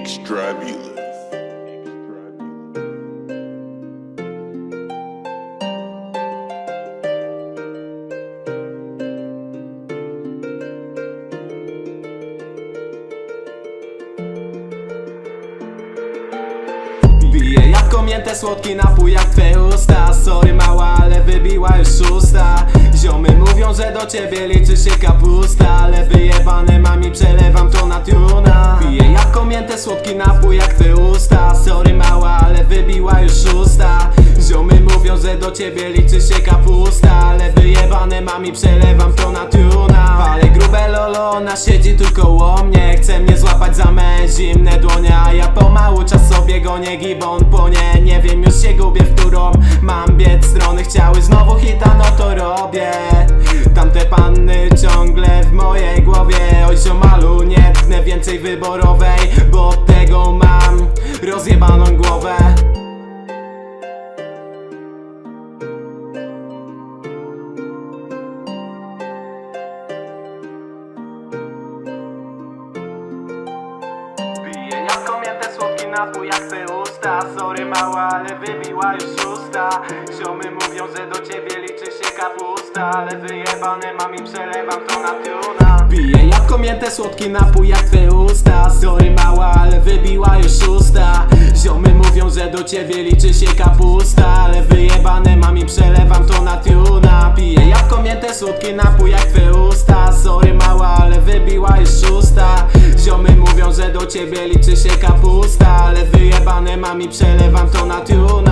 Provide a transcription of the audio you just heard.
Extrabulous. Piję jabłko mięte, słodki napój jak twe usta. Sorry mała, ale wybiła już szósta Ziomy mówią, że do ciebie liczy się kapusta Mięte, słodki napój jak twe usta. Sorry mała, ale wybiła już szósta. Ziomy mówią, że do ciebie liczy się kapusta. Ale wyjebane mami, przelewam to na tuna. Palę grube lolo, ona siedzi tu koło mnie. Chce mnie złapać za me zimne dłonie. A ja pomału czas sobie go nie gibon płonie Nie wiem, już się gubię, w którą mam biec. Strony Chciały znowu hita, no to robię. Tamte panny ciągle w mojej głowie. Oj ziomalu, nie tknę więcej wyborowej jak te usta Sorry mała, ale wybiła już szósta Ziomy mówią, że do ciebie liczy się kapusta Ale wyjebane mam i przelewam to na tuna Piję jabłko mięte, słodki napój jak twe usta. Sorry mała, ale wybiła już szósta Ziomy mówią, że do ciebie liczy się kapusta Ale wyjebane mam i przelewam to na tuna Piję jabłko mięte, słodki napój jak twe usta ciebie liczy się kapusta Ale wyjebane mam i przelewam to na tuna